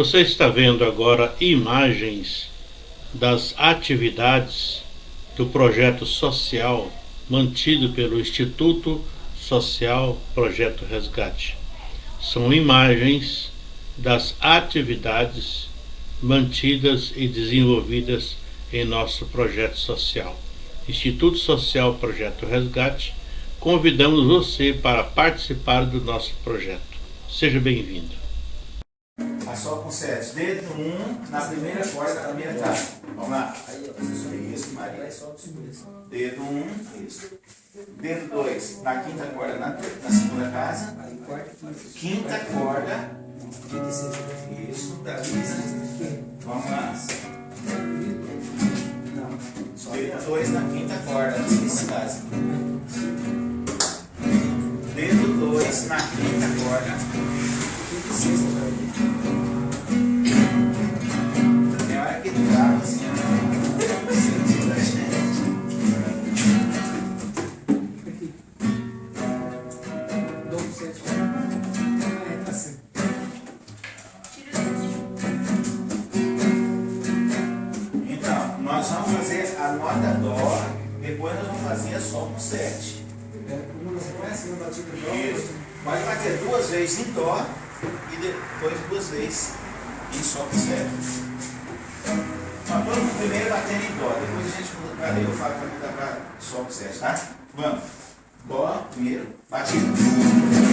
Você está vendo agora imagens das atividades do projeto social mantido pelo Instituto Social Projeto Resgate. São imagens das atividades mantidas e desenvolvidas em nosso projeto social. Instituto Social Projeto Resgate, convidamos você para participar do nosso projeto. Seja bem-vindo. Sol com sete. Dedo um na primeira corda da primeira casa. Vamos lá. Isso, Maria. Dedo um. Isso. Dedo dois na quinta corda na, na segunda casa. Quinta corda. Isso, da Lisa. Vamos lá. Dedo dois na quinta corda na segunda casa. Dedo dois na quinta corda. Tem a nota Dó, depois nós vamos fazer Sol com 7. Isso. Pode bater duas vezes em Dó e depois duas vezes em Sol com 7. Mas vamos primeiro batendo em Dó, depois a gente eu falo para mudar para Sol com 7, tá? Vamos. Dó, primeiro, batido.